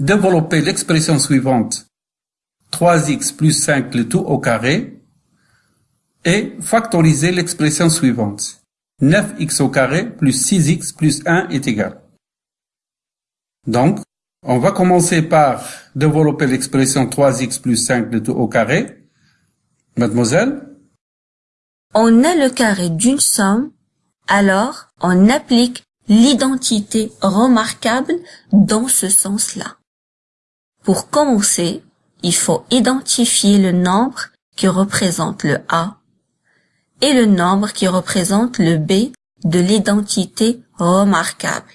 développer l'expression suivante 3x plus 5 le tout au carré et factoriser l'expression suivante 9x au carré plus 6x plus 1 est égal. Donc, on va commencer par développer l'expression 3x plus 5 le tout au carré. Mademoiselle? On a le carré d'une somme, alors on applique l'identité remarquable dans ce sens-là. Pour commencer, il faut identifier le nombre qui représente le A et le nombre qui représente le B de l'identité remarquable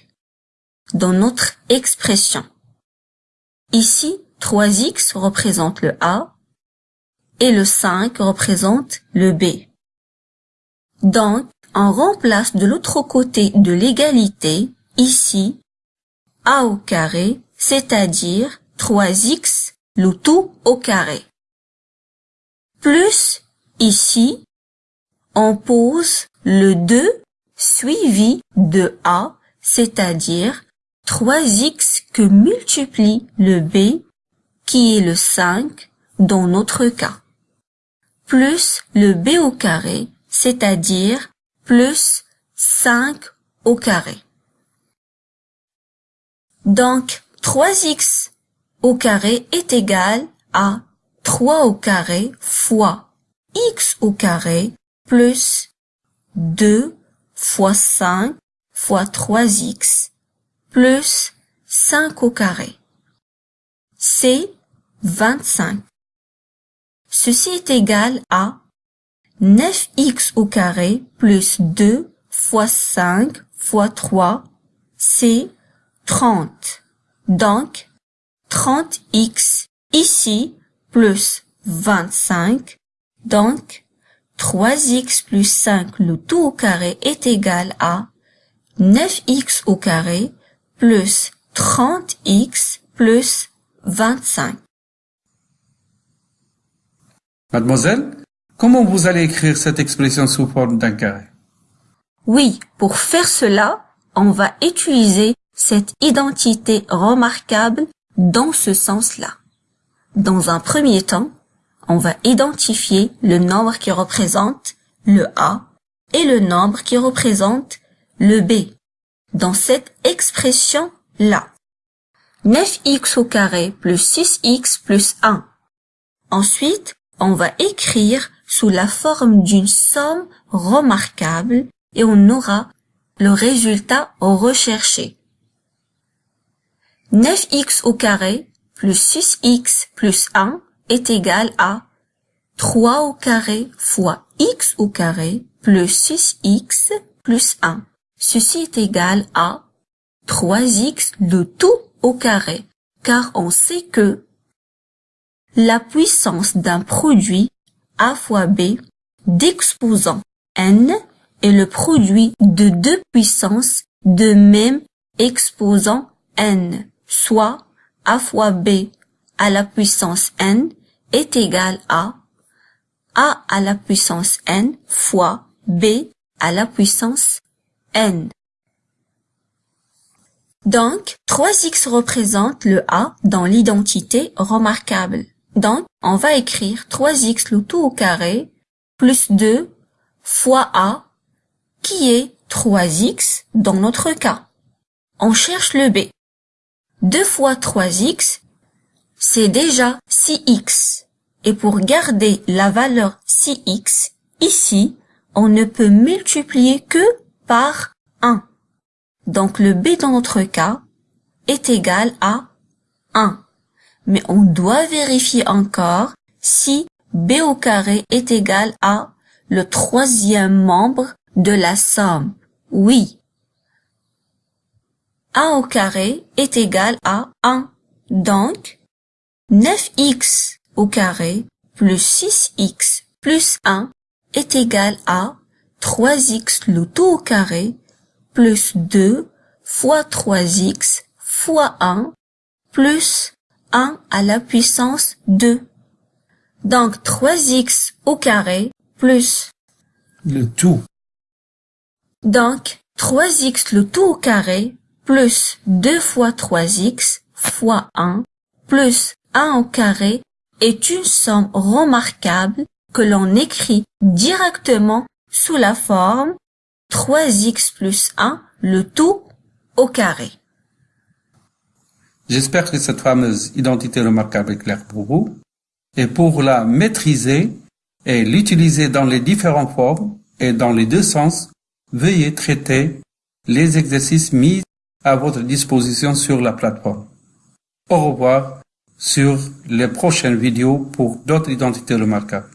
dans notre expression. Ici, 3x représente le A et le 5 représente le B. Donc, on remplace de l'autre côté de l'égalité, ici, a au carré, c'est-à-dire 3x, le tout au carré. Plus, ici, on pose le 2 suivi de a, c'est-à-dire 3x que multiplie le b, qui est le 5 dans notre cas, plus le b au carré, c'est-à-dire plus 5 au carré. Donc, 3x au carré est égal à 3 au carré fois x au carré plus 2 fois 5 fois 3x plus 5 au carré. C'est 25. Ceci est égal à 9x au carré plus 2 fois 5 fois 3, c'est 30. Donc, 30x ici plus 25. Donc, 3x plus 5 le tout au carré est égal à 9x au carré plus 30x plus 25. Mademoiselle, comment vous allez écrire cette expression sous forme d'un carré? Oui, pour faire cela, on va utiliser cette identité remarquable dans ce sens-là. Dans un premier temps, on va identifier le nombre qui représente le A et le nombre qui représente le B dans cette expression-là. 9x au carré plus 6x plus 1. Ensuite, on va écrire sous la forme d'une somme remarquable et on aura le résultat recherché. 9x au carré plus 6x plus 1 est égal à 3 au carré fois x au carré plus 6x plus 1. Ceci est égal à 3x de tout au carré, car on sait que la puissance d'un produit a fois b d'exposant n est le produit de deux puissances de même exposant n soit a fois b à la puissance n est égal à a à la puissance n fois b à la puissance n. Donc, 3x représente le a dans l'identité remarquable. Donc, on va écrire 3x le tout au carré plus 2 fois a qui est 3x dans notre cas. On cherche le b. 2 fois 3x, c'est déjà 6x. Et pour garder la valeur 6x, ici, on ne peut multiplier que par 1. Donc le b dans notre cas est égal à 1. Mais on doit vérifier encore si b au carré est égal à le troisième membre de la somme. Oui, a au carré est égal à 1. Donc, 9x au carré plus 6x plus 1 est égal à 3x le tout au carré plus 2 fois 3x fois 1 plus 1 à la puissance 2. Donc 3x au carré plus Le tout. donc 3x le tout au carré plus 2 fois 3x fois 1 plus 1 au carré est une somme remarquable que l'on écrit directement sous la forme 3x plus 1 le tout au carré. J'espère que cette fameuse identité remarquable est claire pour vous. Et pour la maîtriser et l'utiliser dans les différentes formes et dans les deux sens, veuillez traiter les exercices mis à votre disposition sur la plateforme. Au revoir sur les prochaines vidéos pour d'autres identités remarquables.